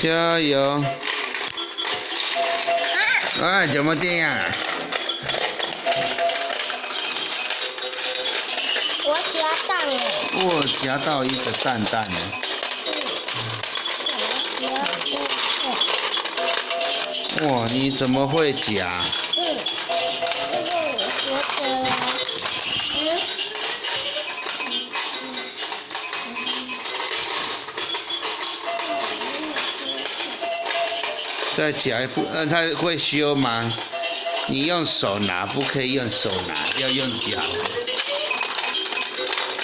加油！哎，怎么这样？我夹蛋了。我夹到一个蛋蛋了。夹夹哇，你怎么会夹？嗯，因为我觉得，再夹不？呃，它会修吗？你用手拿，不可以用手拿，要用夹。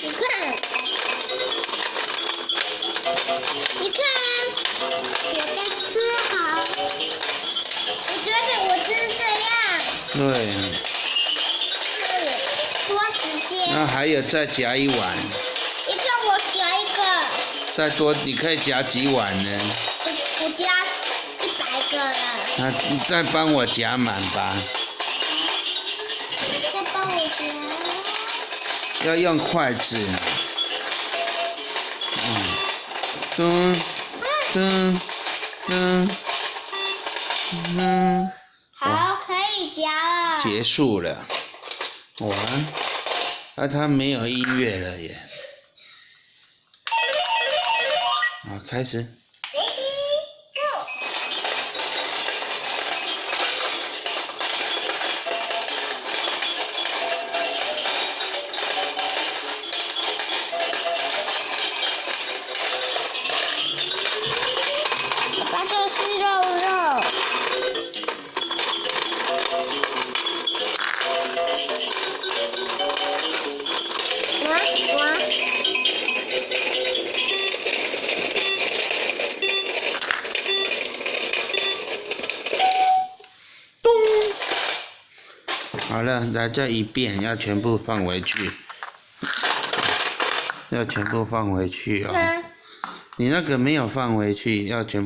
你看，你看，我在吃好。我觉得我就是这样，对，嗯，多时间。那还有再夹一碗，你看我夹一个，再多，你可以夹几碗呢？那你再帮我夹满吧，再帮我夹。要用筷子。嗯，噔噔噔噔，好，可以夹了。结束了。哇，啊，它没有音乐了耶。好，开始。这是肉肉。哇哇！好了，来这一遍，要全部放回去，要全部放回去哦。嗯你那个没有放回去，要全。